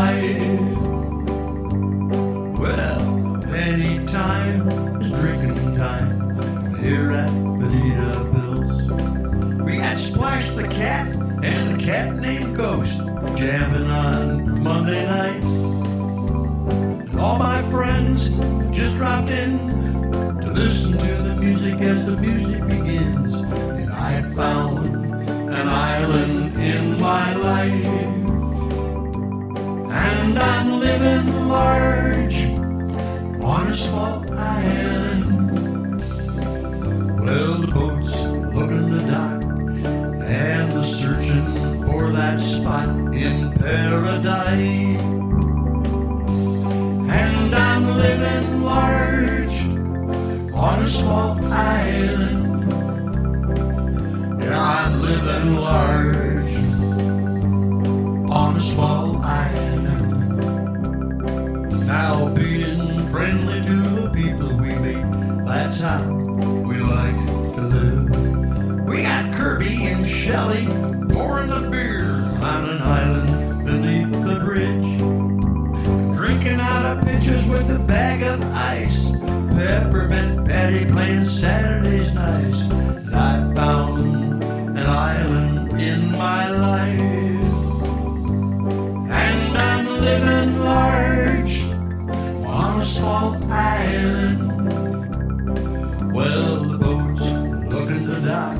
life. Well, any time is drinking time here at Bonita Bills. We got Splash the cat and a cat named Ghost jamming on I'm living large on a small island. Well, the boats looking the dock and the searching for that spot in paradise. And I'm living large on a small island. Yeah, I'm living large on a small friendly to the people we meet, that's how we like to live. We got Kirby and Shelley pouring a beer on an island beneath the bridge. Drinking out of pitchers with a bag of ice. Peppermint Patty playing Saturday's nights. And I found an island in my life. Island. Well, the boats looking the dock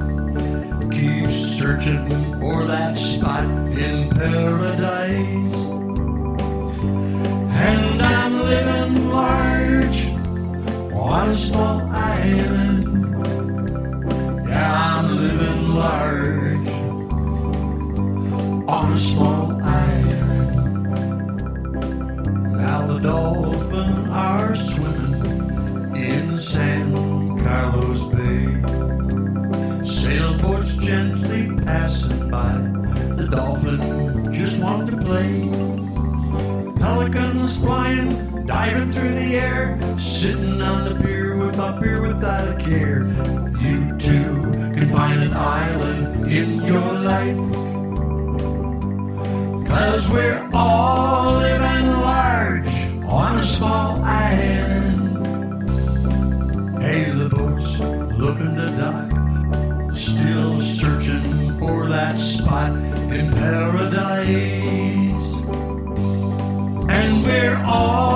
keep searching for that spot in paradise. And I'm living large on a small island. Yeah, I'm living large on a small gently passing by. The dolphin just want to play. Pelicans flying, diving through the air. Sitting on the pier with my beer without a care. You too can find an island in your life. Cause we're all living large that spot in paradise. And we're all